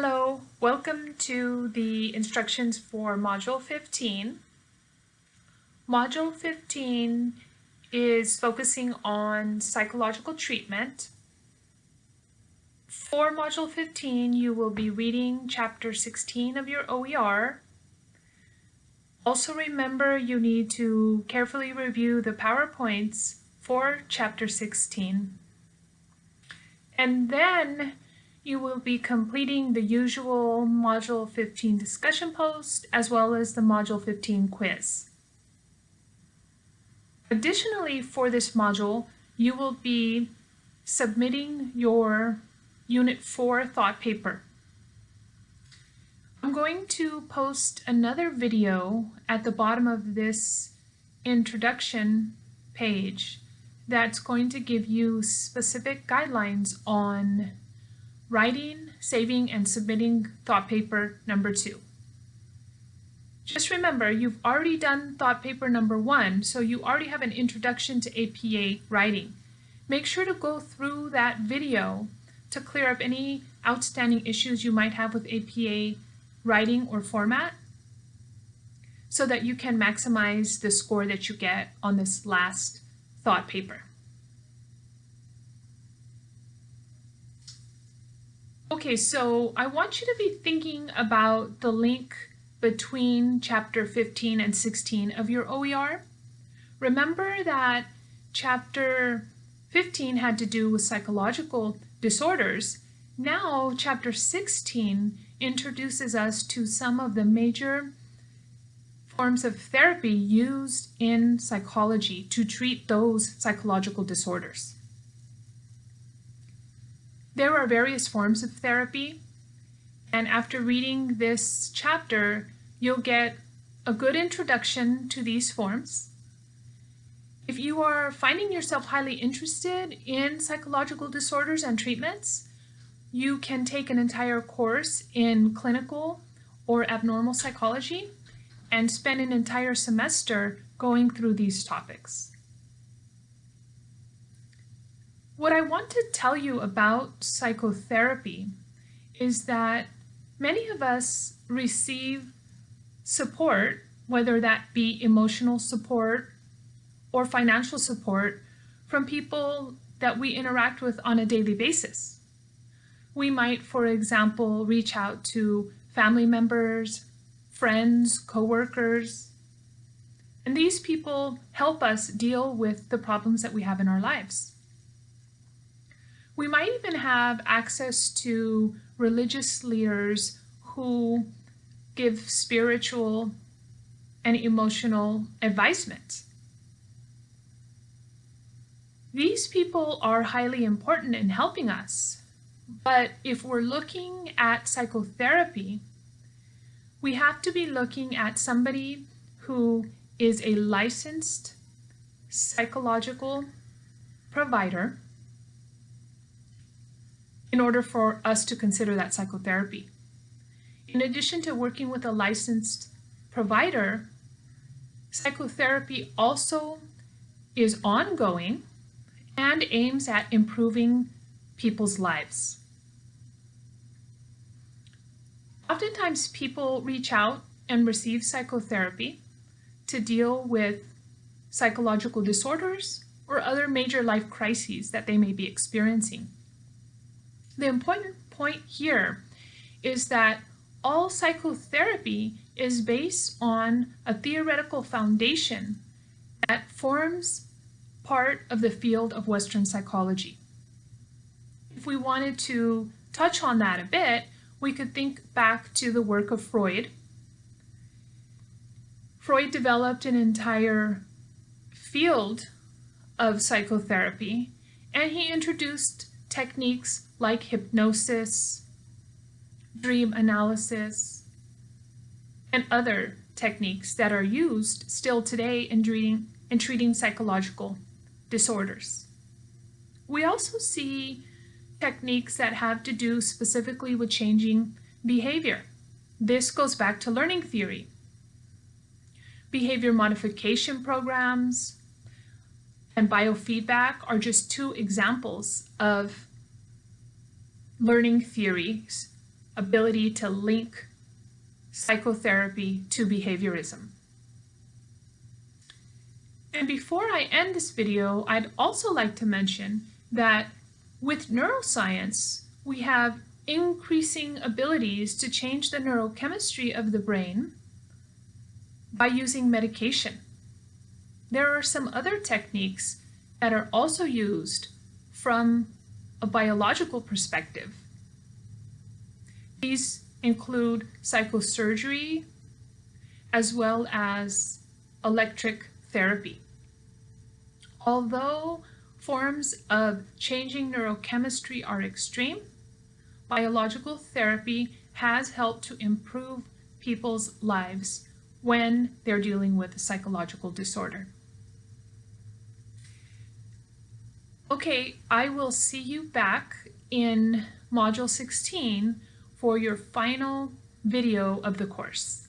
Hello, welcome to the instructions for Module 15. Module 15 is focusing on psychological treatment. For Module 15, you will be reading Chapter 16 of your OER. Also remember you need to carefully review the PowerPoints for Chapter 16. And then you will be completing the usual Module 15 discussion post as well as the Module 15 quiz. Additionally, for this module, you will be submitting your Unit 4 thought paper. I'm going to post another video at the bottom of this introduction page that's going to give you specific guidelines on writing, saving, and submitting thought paper number two. Just remember, you've already done thought paper number one, so you already have an introduction to APA writing. Make sure to go through that video to clear up any outstanding issues you might have with APA writing or format so that you can maximize the score that you get on this last thought paper. Okay, so I want you to be thinking about the link between chapter 15 and 16 of your OER. Remember that chapter 15 had to do with psychological disorders. Now, chapter 16 introduces us to some of the major forms of therapy used in psychology to treat those psychological disorders. There are various forms of therapy, and after reading this chapter, you'll get a good introduction to these forms. If you are finding yourself highly interested in psychological disorders and treatments, you can take an entire course in clinical or abnormal psychology and spend an entire semester going through these topics. What I want to tell you about psychotherapy is that many of us receive support, whether that be emotional support or financial support, from people that we interact with on a daily basis. We might, for example, reach out to family members, friends, coworkers, and these people help us deal with the problems that we have in our lives. We might even have access to religious leaders who give spiritual and emotional advisement. These people are highly important in helping us, but if we're looking at psychotherapy, we have to be looking at somebody who is a licensed psychological provider in order for us to consider that psychotherapy. In addition to working with a licensed provider, psychotherapy also is ongoing and aims at improving people's lives. Oftentimes people reach out and receive psychotherapy to deal with psychological disorders or other major life crises that they may be experiencing. The important point here is that all psychotherapy is based on a theoretical foundation that forms part of the field of Western psychology. If we wanted to touch on that a bit, we could think back to the work of Freud. Freud developed an entire field of psychotherapy and he introduced techniques like hypnosis, dream analysis, and other techniques that are used still today in treating, in treating psychological disorders. We also see techniques that have to do specifically with changing behavior. This goes back to learning theory. Behavior modification programs and biofeedback are just two examples of learning theories ability to link psychotherapy to behaviorism. And before I end this video, I'd also like to mention that with neuroscience, we have increasing abilities to change the neurochemistry of the brain by using medication. There are some other techniques that are also used from a biological perspective. These include psychosurgery as well as electric therapy. Although forms of changing neurochemistry are extreme, biological therapy has helped to improve people's lives when they're dealing with a psychological disorder. Okay, I will see you back in Module 16 for your final video of the course.